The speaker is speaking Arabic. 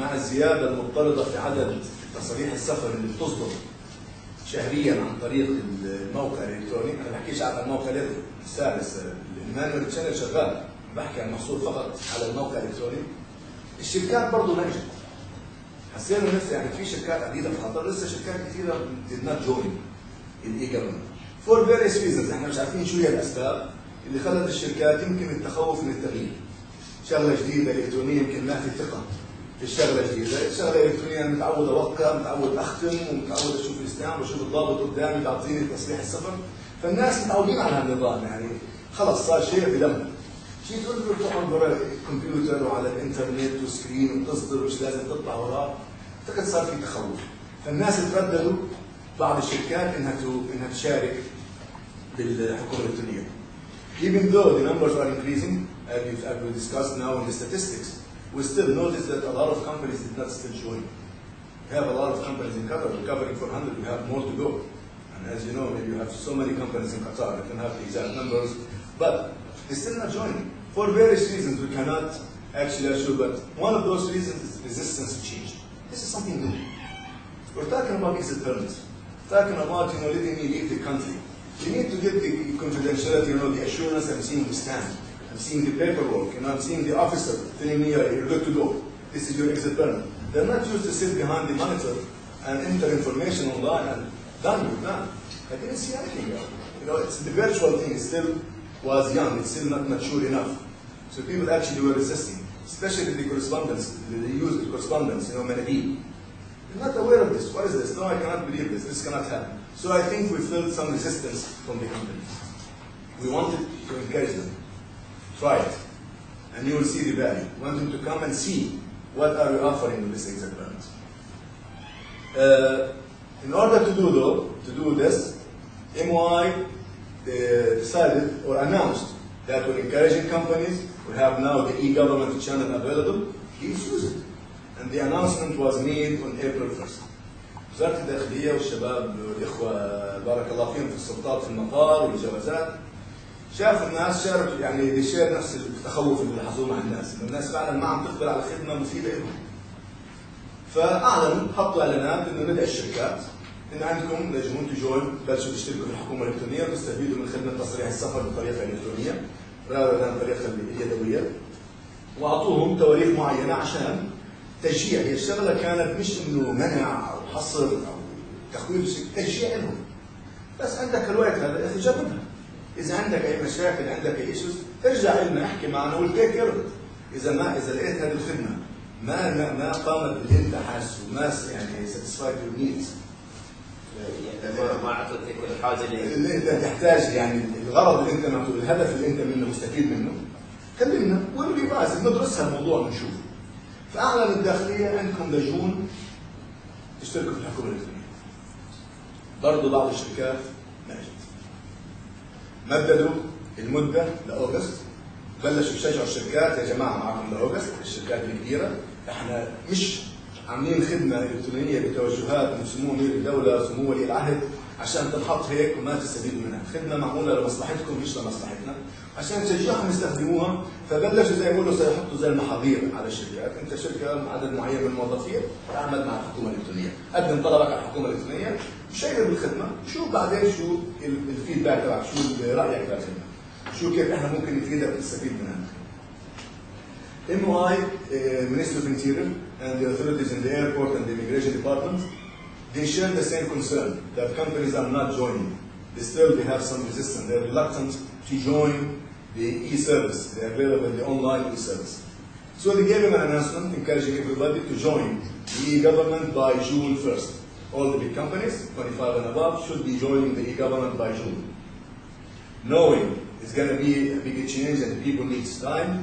مع الزيادة المضطردة في عدد تصاريح السفر اللي بتصدر شهريا عن طريق الموقع الإلكتروني. أنا ما بحكيش على الموقع الثالث ال manual channel شغال. بحكي عن محصور فقط على الموقع الإلكتروني. الشركات برضه نجحت. حسينا لسه يعني في شركات عديدة في قطر لسه شركات كثيره did not join ال e-government for various reasons إحنا مش عارفين شو هي الأسباب اللي خلت الشركات يمكن التخوف من التغيير. شغله جديدة إلكترونية يمكن ما في ثقة. الشغله الجديده، الشغله الالكترونيه أنا متعود أوقع، متعود أختم، ومتعود أشوف الستام واشوف الضابط قدامي بيعطيني تصريح السفر، فالناس متعودين على هالنظام يعني خلص صار شيء بدمهم. شيء تقول له تقعد ورا الكمبيوتر وعلى الإنترنت وسكرين وتصدر مش لازم تطلع وراه، أعتقد صار في تخوف. فالناس ترددوا بعض الشركات إنها إنها تشارك بالحكومة الإلكترونية. Even though the numbers are increasing, as we discussed now in the statistics, we still notice that a lot of companies did not still join. We have a lot of companies in Qatar, we're covering 400, we have more to go. And as you know, you have so many companies in Qatar, I don't have the exact numbers, but they're still not joining. For various reasons, we cannot actually assure, but one of those reasons is resistance to change. This is something new. We're talking about exit permits. Talking about, you know, letting me leave the country. You need to get the confidentiality, you know, the assurance I'm seeing the stand. I'm seeing the paperwork, and I'm seeing the officer telling me, you're good to go. This is your exit permit. They're not used to sit behind the monitor and enter information online and done with that. I didn't see anything else. You know, it's the virtual thing it still was young, it's still not mature enough. So people actually were resisting, especially the correspondence, the, the use of correspondence, you know, Manabib. They're not aware of this. What is this? No, I cannot believe this. This cannot happen. So I think we felt some resistance from the companies. We wanted to encourage them. Try it. And you will see the value. Want them to come and see what are we offering with this exit permit. Uh, in order to do though, to do this, MY uh, decided or announced that we're encouraging companies. We have now the e-government channel available. Please use it. And the announcement was made on April 1st. وزارة الداخلية والشباب والإخوة بارك الله فيهم في السلطات في المطار والجوازات شافوا الناس شاركوا يعني دي شير نفس التخوف اللي لاحظوه مع الناس الناس فعلا ما عم تقبل على خدمة مفيدة لهم. فاعلنوا حطوا إعلانات إنه ندعي الشركات إن عندكم لجنون تجون بلشوا تشتركوا في الحكومة الإلكترونية وتستفيدوا من خدمة تصريح السفر بطريقة إلكترونية rather than الطريقة اليدويه وأعطوهم تواريخ معينة عشان تشجيع. هي الشغلة كانت مش إنه منع أو حصر أو تخويف تشجيع لهم. بس عندك الوقت هذا أخي جربها. إذا عندك أي مشاكل عندك أي issues ارجع لنا احكي معنا we'll take care إذا ما إذا لقيت هذه الخدمة ما ما, ما قامت انت حاسه وما يعني satisfied your needs ما اعطتك الحاجة اللي اللي أنت تحتاج يعني الغرض اللي أنت معطوه الهدف اللي أنت منه مستفيد منه. كلمنا ونريفايز ندرس الموضوع ونشوف فأعلن الداخلية عندكم لجون تشتركوا في الحكومة الإلكترونية. برضه بعض الشركات نجت مددوا المدة لأوغست. بلشوا يشجعوا الشركات يا جماعة معكم لأوغست. الشركات الكبيره إحنا مش عاملين خدمة إلكترونية بتوجيهات من سمو امير الدولة سمو ولي العهد عشان تنحط هيك وما تستفيدوا منها، خدمة معمولة لمصلحتكم مش لمصلحتنا، عشان تشجعهم يستخدموها فبلشوا زي ما يقولوا سيحطوا زي المحاضير على الشركات، أنت شركة عدد معين من الموظفين تعمل مع الحكومة الإلكترونية، قدم طلبك على الحكومة الإلكترونية، share بالخدمه، شوف بعدين شو ال feedback تبعك، شو رايك بالخدمه، شو كيف إحنا ممكن نفيدك وتستفيد منها. MOI, uh, Ministry of Interior, and the authorities in the airport and the immigration department, they share the same concern that companies are not joining. They still they have some resistance. They're reluctant to join the e-service. They're available the online e-service. So they gave an announcement encouraging everybody to join the e-government by June 1st. All the big companies, 25 and above, should be joining the e-government by June. Knowing it's going to be a big change and people need time,